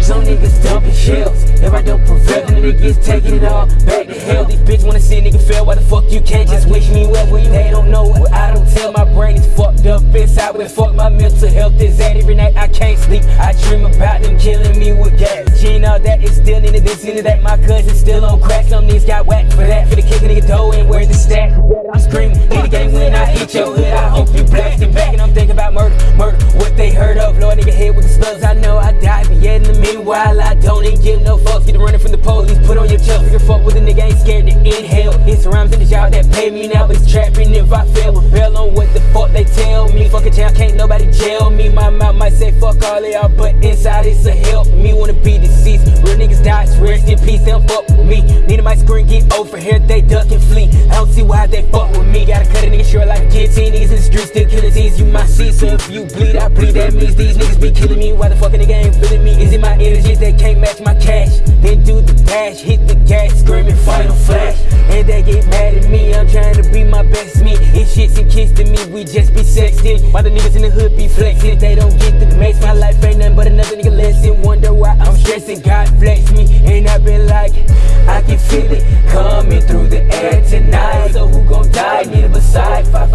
Some niggas dumping shells. If I don't prevail, then niggas taking it all back to hell. These bitches wanna see a nigga fail. Why the fuck you can't just wish me well? Well, they don't know what I don't tell. My brain is fucked up inside. Where fuck my mental health is at. Every night I can't sleep. I dream about them killing me with gas. Gene, all that is still into this, into that. My cousin still on crack. Some niggas got whacked for that. For the a nigga dough and where's the stack? I'm screaming in the game when I hit your hood. I hope you blasting back. And I'm thinking about murder, murder. What they heard of, Lord nigga hit with the slugs. I know I died, but yet in the meanwhile I don't even give no fucks. Get running from the police, put on your chucks. Nigga fuck with a nigga, ain't scared to inhale. It's rhymes in the job that pay me now, but it's trapping if I fail. Rebel on what the fuck they tell me. Fuck a jail, can't nobody jail me. My mouth might say fuck all of y'all, but inside it's a help me. Rest in peace, don't fuck with me. Need a my screen, get over here, they duck and flee. I don't see why they fuck with me. Gotta cut a nigga short like a guillotine. Niggas in the street still killing these. You might see, so if you bleed, I bleed. That means these niggas be killing me. Why the fuck a nigga ain't feeling me? Is it my energy they can't match my cash? Then do the dash, hit the gas, screaming final flash. And they get mad at me, be my best me. If shits and kiss to me, we just be sexting. While the niggas in the hood be flexing, they don't get the makes my life ain't nothing but another nigga lesson. Wonder why I'm stressing, God flex me. And I've been like, I can feel it coming through the air tonight. So who gon' die? Need a beside, five,